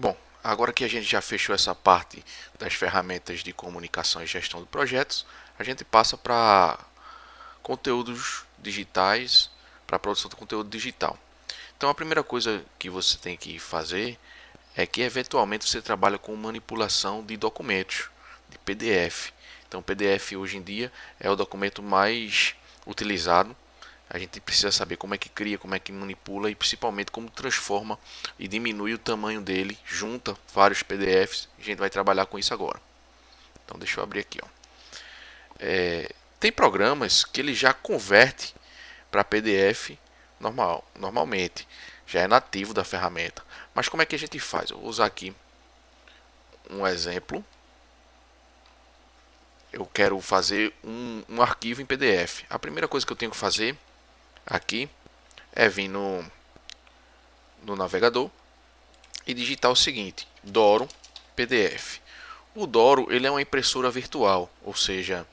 Bom, agora que a gente já fechou essa parte das ferramentas de comunicação e gestão de projetos, a gente passa para conteúdos digitais, para produção de conteúdo digital. Então a primeira coisa que você tem que fazer é que eventualmente você trabalha com manipulação de documentos, de PDF. Então PDF hoje em dia é o documento mais utilizado a gente precisa saber como é que cria, como é que manipula e principalmente como transforma e diminui o tamanho dele, junta vários PDFs. A gente vai trabalhar com isso agora. Então deixa eu abrir aqui. Ó. É, tem programas que ele já converte para PDF normal, normalmente. Já é nativo da ferramenta. Mas como é que a gente faz? Eu vou usar aqui um exemplo. Eu quero fazer um, um arquivo em PDF. A primeira coisa que eu tenho que fazer aqui é vir no, no navegador e digitar o seguinte, Doro PDF. O Doro ele é uma impressora virtual, ou seja,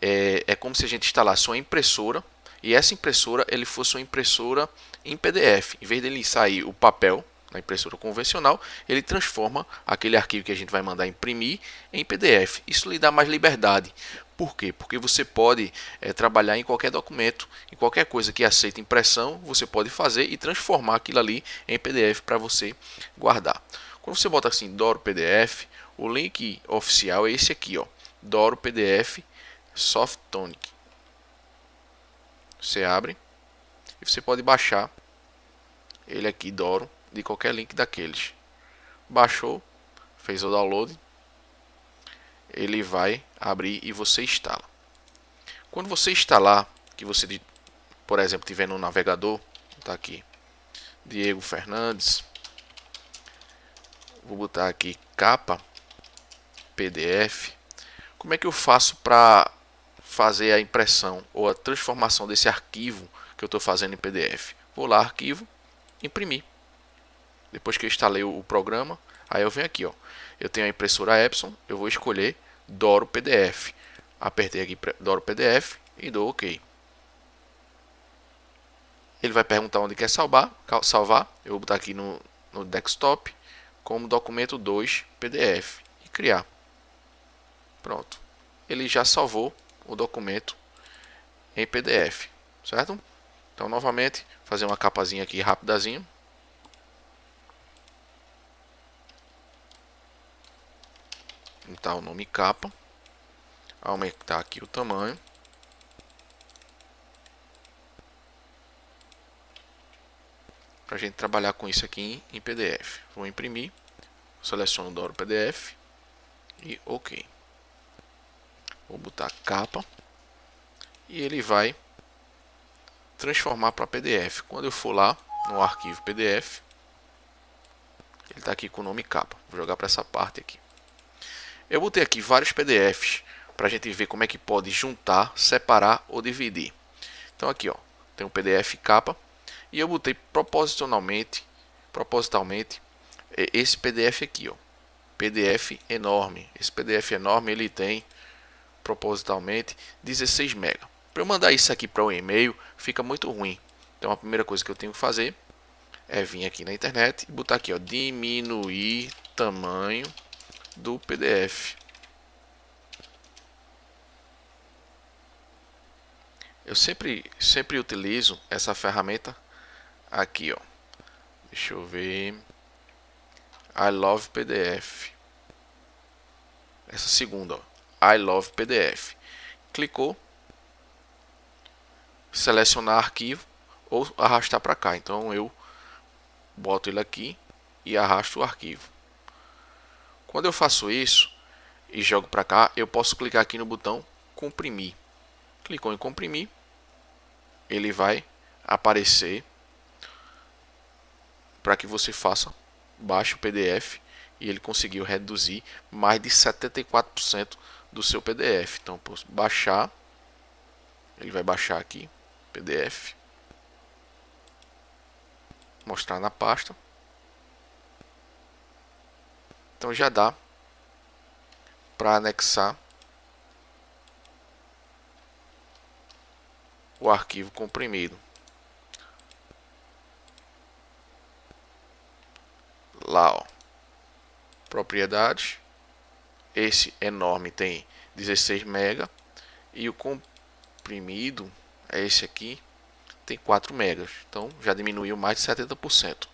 é, é como se a gente instalasse uma impressora e essa impressora ele fosse uma impressora em PDF. Em vez dele sair o papel na impressora convencional, ele transforma aquele arquivo que a gente vai mandar imprimir em PDF. Isso lhe dá mais liberdade. Por quê? Porque você pode é, trabalhar em qualquer documento, em qualquer coisa que aceita impressão, você pode fazer e transformar aquilo ali em PDF para você guardar. Quando você bota assim Doro PDF, o link oficial é esse aqui, ó, Doro PDF Softonic. Você abre e você pode baixar ele aqui Doro de qualquer link daqueles. Baixou, fez o download, ele vai abrir e você instala. Quando você instalar, que você, por exemplo, tiver no navegador, tá aqui, Diego Fernandes, vou botar aqui capa PDF. Como é que eu faço para fazer a impressão ou a transformação desse arquivo que eu estou fazendo em PDF? Vou lá, arquivo, imprimir. Depois que eu instalei o programa, aí eu venho aqui, ó. Eu tenho a impressora Epson, eu vou escolher Doro PDF. Apertei aqui Doro PDF e dou OK. Ele vai perguntar onde quer salvar, salvar. Eu vou botar aqui no, no desktop como documento 2 PDF e criar. Pronto. Ele já salvou o documento em PDF, certo? Então, novamente, fazer uma capazinha aqui rapidazinho. Aumentar o nome capa, aumentar aqui o tamanho. Para a gente trabalhar com isso aqui em PDF. Vou imprimir, seleciono o Doro PDF e OK. Vou botar capa e ele vai transformar para PDF. Quando eu for lá no arquivo PDF, ele está aqui com o nome capa. Vou jogar para essa parte aqui. Eu botei aqui vários PDFs para a gente ver como é que pode juntar, separar ou dividir. Então aqui ó, tem um PDF capa e eu botei propositalmente, propositalmente esse PDF aqui ó, PDF enorme. Esse PDF enorme ele tem propositalmente 16 MB. Para eu mandar isso aqui para o e-mail fica muito ruim. Então a primeira coisa que eu tenho que fazer é vir aqui na internet e botar aqui ó, diminuir tamanho do PDF. Eu sempre, sempre utilizo essa ferramenta aqui, ó. Deixa eu ver. I love PDF. Essa segunda, ó. I love PDF. Clicou. Selecionar arquivo ou arrastar para cá. Então eu boto ele aqui e arrasto o arquivo. Quando eu faço isso e jogo para cá, eu posso clicar aqui no botão comprimir. Clicou em comprimir, ele vai aparecer para que você faça baixe o PDF e ele conseguiu reduzir mais de 74% do seu PDF. Então, posso baixar, ele vai baixar aqui PDF, mostrar na pasta. Então já dá para anexar o arquivo comprimido. Lá, ó. propriedades. Esse enorme tem 16 MB e o comprimido é esse aqui, tem 4 megas. Então já diminuiu mais de 70%.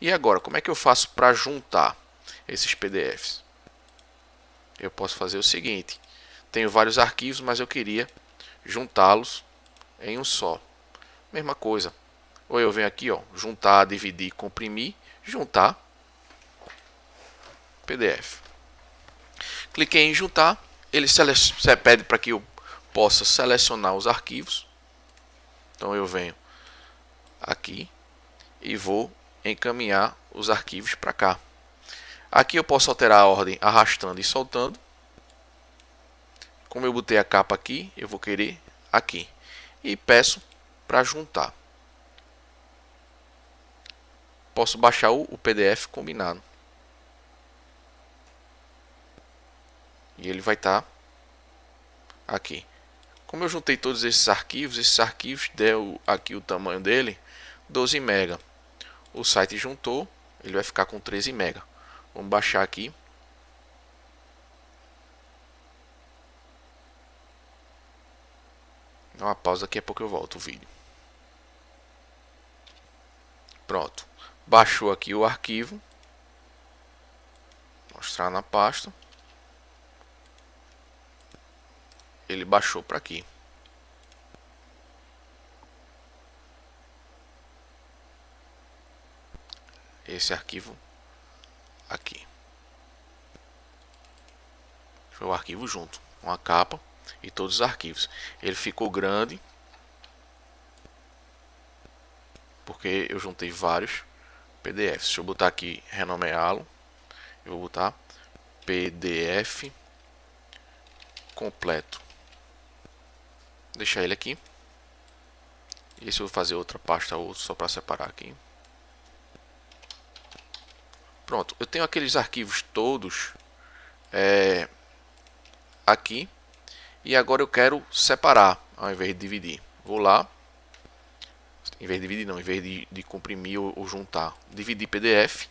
E agora, como é que eu faço para juntar esses PDFs? Eu posso fazer o seguinte: tenho vários arquivos, mas eu queria juntá-los em um só. Mesma coisa. Ou eu venho aqui, ó, juntar, dividir, comprimir, juntar PDF. Cliquei em juntar, ele pede para que eu possa selecionar os arquivos. Então eu venho aqui e vou encaminhar os arquivos para cá. Aqui eu posso alterar a ordem arrastando e soltando. Como eu botei a capa aqui, eu vou querer aqui. E peço para juntar. Posso baixar o PDF combinado. E ele vai estar tá aqui. Como eu juntei todos esses arquivos, esses arquivos deu aqui o tamanho dele 12 MB. O site juntou, ele vai ficar com 13 MB. Vamos baixar aqui. Dá uma pausa daqui a pouco eu volto o vídeo. Pronto. Baixou aqui o arquivo. Mostrar na pasta. Ele baixou para aqui. Esse arquivo aqui. Foi o arquivo junto, com a capa e todos os arquivos. Ele ficou grande porque eu juntei vários PDFs. Deixa eu botar aqui renomeá-lo. Eu vou botar PDF completo. Deixar ele aqui. E se eu vou fazer outra pasta ou só para separar aqui. Pronto, eu tenho aqueles arquivos todos é, aqui e agora eu quero separar ao invés de dividir. Vou lá, em vez de dividir não, em vez de, de comprimir ou, ou juntar, dividir PDF,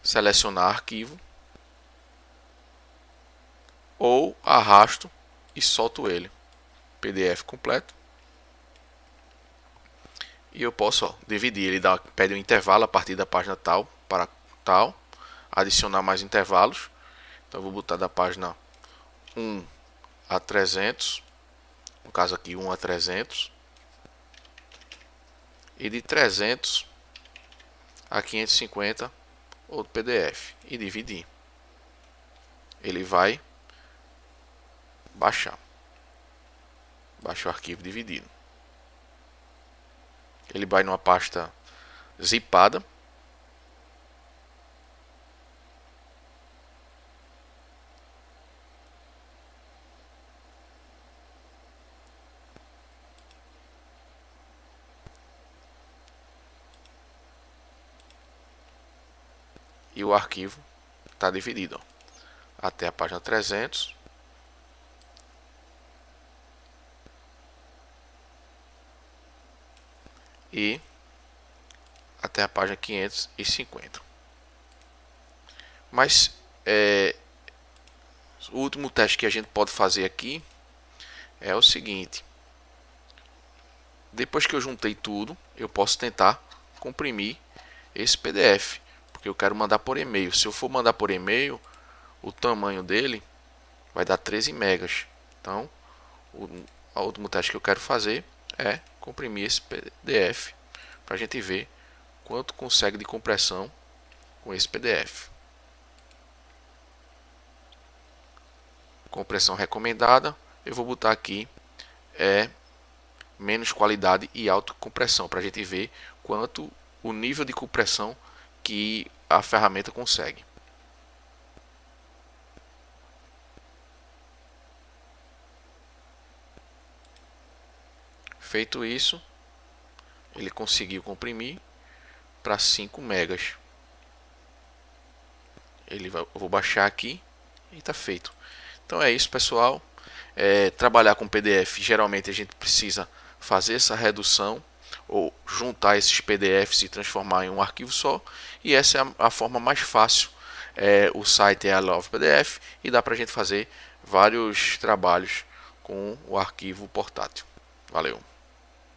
selecionar arquivo ou arrasto e solto ele, PDF completo. E eu posso ó, dividir, ele dá, pede um intervalo a partir da página tal para tal, adicionar mais intervalos. Então vou botar da página 1 a 300, no caso aqui 1 a 300, e de 300 a 550 outro PDF e dividir. Ele vai baixar. Baixa o arquivo dividido. Ele vai numa pasta zipada e o arquivo está dividido ó, até a página 300 e até a página 550 mas é, o último teste que a gente pode fazer aqui é o seguinte. Depois que eu juntei tudo eu posso tentar comprimir esse PDF porque eu quero mandar por e-mail. Se eu for mandar por e-mail, o tamanho dele vai dar 13 megas. Então, o, o último teste que eu quero fazer é comprimir esse PDF para a gente ver quanto consegue de compressão com esse PDF. Compressão recomendada, eu vou botar aqui é menos qualidade e alta compressão para a gente ver quanto o nível de compressão que a ferramenta consegue. Feito isso, ele conseguiu comprimir para 5 megas. Ele vai, vou baixar aqui e está feito. Então é isso, pessoal. É, trabalhar com PDF, geralmente a gente precisa fazer essa redução ou juntar esses PDFs e transformar em um arquivo só. E essa é a, forma mais fácil é, o site é a Love PDF e dá para a gente fazer vários trabalhos com o arquivo portátil. Valeu!